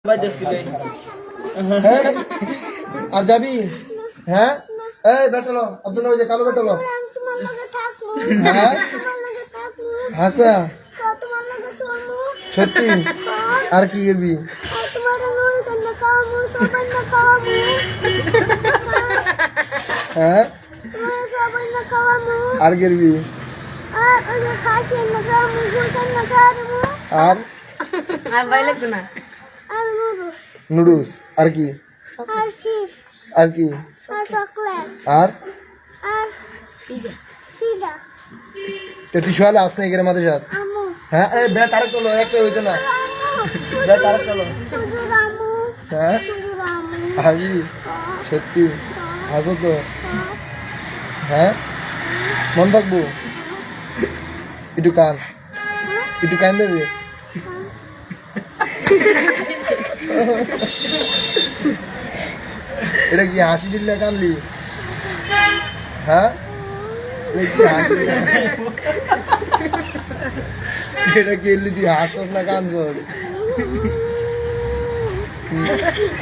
আর যাবি? হ্যাঁ? এই বেটালো আব্দুল ওই যে কালো বেটালো হ্যাঁ? হাসা। সত্যি? আর কি করবি? হ্যাঁ? আর করবি? আর আর? বাইলে না। নুডলস আর কি? আর কি? আর আর? আর? তো তুই শোয়ালে আস না এখানে মাঝে সাথ হ্যাঁ এই বেত আর চলো একটা হইতো না। আমু বেত আর চলো হ্যাঁ? হাজি সত্যি। হাসো তো। হ্যাঁ? মন থাকব? একটু কান। একটু কান দেবে এটা কি হাসি দিলে কানলি হ্যাঁ? এটা কি এলি তুই হাসছস না কানছস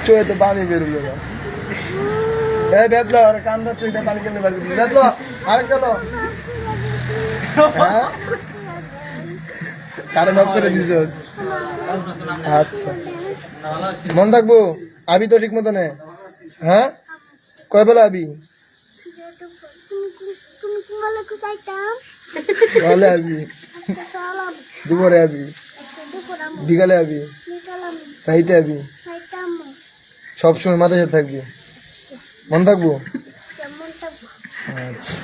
চোখে তো পানি বেরোলো না। এই বেতলো আর কান ধরছো এটা পানি কেমনে করছিস বেতলো আরেকটা লো। হ্যাঁ? কারণ অফ করে দিছস? আচ্ছা। মন থাকব আবি তো ঠিক মতো নে হ্যাঁ? কয় বেলা আবি? তাহলে আবি। দুপুরে আবি। বিকালে আবি। নিকালাম আবি। সবসময় মাথায় সাথে থাকবি। মন থাকব আচ্ছা।